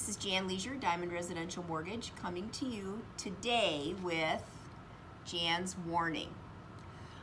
This is Jan Leisure, Diamond Residential Mortgage, coming to you today with Jan's warning.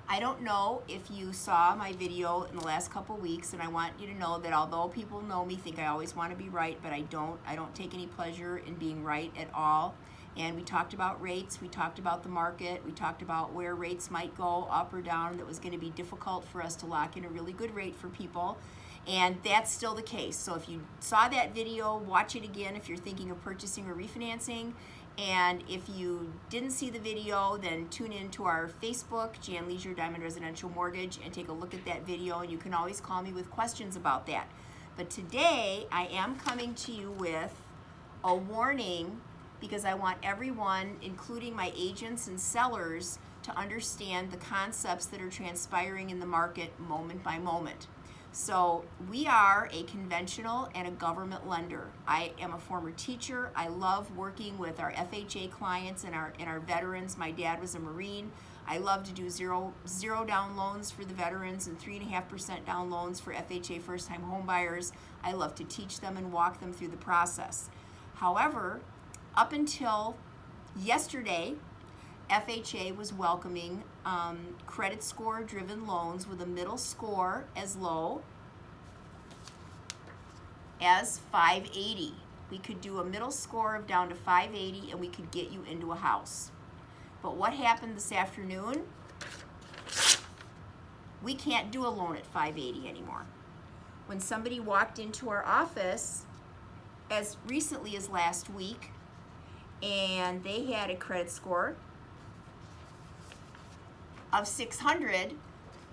I don't know if you saw my video in the last couple weeks and I want you to know that although people know me, think I always want to be right, but I don't. I don't take any pleasure in being right at all. And we talked about rates, we talked about the market, we talked about where rates might go up or down that was going to be difficult for us to lock in a really good rate for people. And that's still the case. So if you saw that video, watch it again if you're thinking of purchasing or refinancing. And if you didn't see the video, then tune in to our Facebook, Jan Leisure Diamond Residential Mortgage, and take a look at that video. And you can always call me with questions about that. But today, I am coming to you with a warning because I want everyone, including my agents and sellers, to understand the concepts that are transpiring in the market moment by moment. So we are a conventional and a government lender. I am a former teacher. I love working with our FHA clients and our, and our veterans. My dad was a Marine. I love to do zero, zero down loans for the veterans and 3.5% down loans for FHA first-time homebuyers. I love to teach them and walk them through the process. However, up until yesterday, FHA was welcoming um, credit score driven loans with a middle score as low as 580. We could do a middle score of down to 580 and we could get you into a house. But what happened this afternoon? We can't do a loan at 580 anymore. When somebody walked into our office as recently as last week and they had a credit score of 600,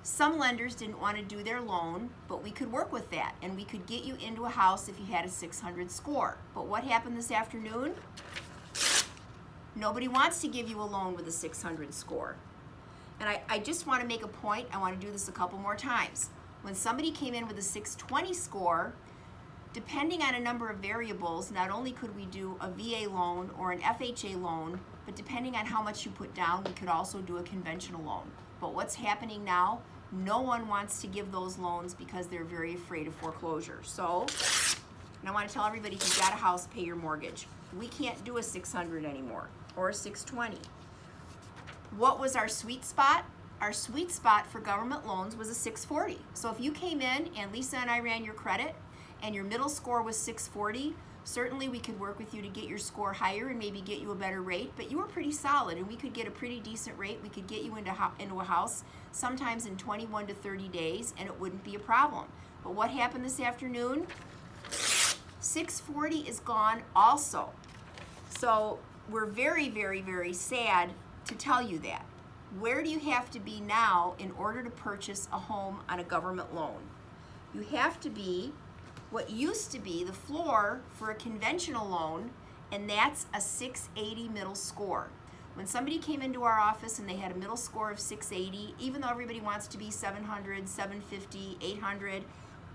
some lenders didn't want to do their loan, but we could work with that and we could get you into a house if you had a 600 score. But what happened this afternoon? Nobody wants to give you a loan with a 600 score. And I, I just want to make a point, I want to do this a couple more times. When somebody came in with a 620 score, depending on a number of variables, not only could we do a VA loan or an FHA loan, but depending on how much you put down, we could also do a conventional loan. But what's happening now, no one wants to give those loans because they're very afraid of foreclosure. So, and I want to tell everybody, if you've got a house, pay your mortgage. We can't do a 600 anymore or a 620. What was our sweet spot? Our sweet spot for government loans was a 640. So if you came in and Lisa and I ran your credit and your middle score was 640, Certainly we could work with you to get your score higher and maybe get you a better rate, but you were pretty solid and we could get a pretty decent rate. We could get you into, into a house sometimes in 21 to 30 days and it wouldn't be a problem. But what happened this afternoon? 640 is gone also. So we're very, very, very sad to tell you that. Where do you have to be now in order to purchase a home on a government loan? You have to be what used to be the floor for a conventional loan, and that's a 680 middle score. When somebody came into our office and they had a middle score of 680, even though everybody wants to be 700, 750, 800,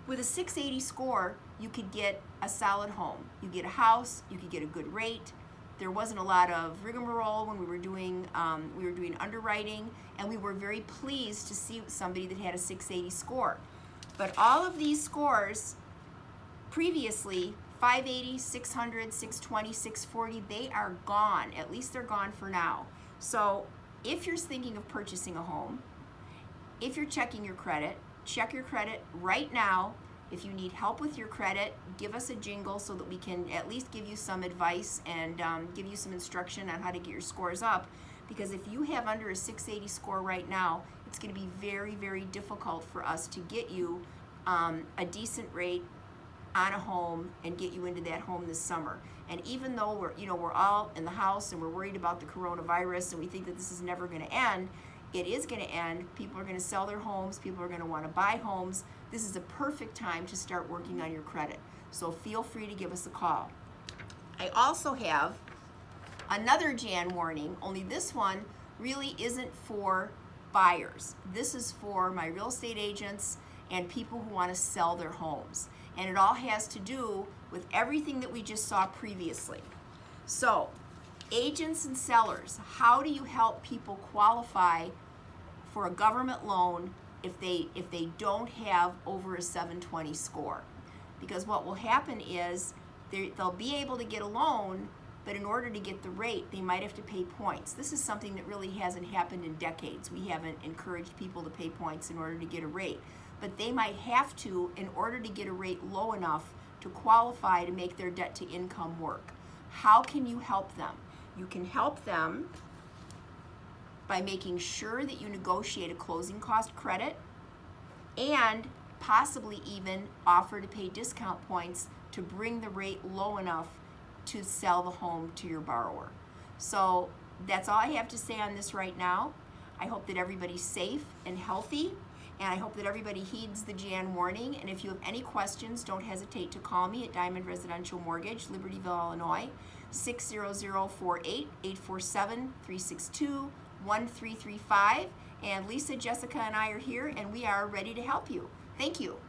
with a 680 score, you could get a solid home. You get a house, you could get a good rate. There wasn't a lot of rigmarole when we were doing um, we were doing underwriting, and we were very pleased to see somebody that had a 680 score. But all of these scores previously 580, 600, 620, 640, they are gone. At least they're gone for now. So if you're thinking of purchasing a home, if you're checking your credit, check your credit right now. If you need help with your credit, give us a jingle so that we can at least give you some advice and um, give you some instruction on how to get your scores up. Because if you have under a 680 score right now, it's going to be very, very difficult for us to get you um, a decent rate on a home and get you into that home this summer. And even though we're, you know, we're all in the house and we're worried about the coronavirus and we think that this is never going to end, it is going to end. People are going to sell their homes. People are going to want to buy homes. This is a perfect time to start working on your credit. So feel free to give us a call. I also have another Jan warning, only this one really isn't for buyers. This is for my real estate agents and people who want to sell their homes and it all has to do with everything that we just saw previously. So, agents and sellers, how do you help people qualify for a government loan if they if they don't have over a 720 score? Because what will happen is They, they'll be able to get a loan, but in order to get the rate, they might have to pay points. This is something that really hasn't happened in decades. We haven't encouraged people to pay points in order to get a rate. But they might have to in order to get a rate low enough to qualify to make their debt to income work. How can you help them? You can help them by making sure that you negotiate a closing cost credit and possibly even offer to pay discount points to bring the rate low enough to sell the home to your borrower. So that's all I have to say on this right now. I hope that everybody's safe and healthy, and I hope that everybody heeds the Jan warning. And if you have any questions, don't hesitate to call me at Diamond Residential Mortgage, Libertyville, Illinois, 60048 847 362 1335. And Lisa, Jessica, and I are here, and we are ready to help you. Thank you. Thank you.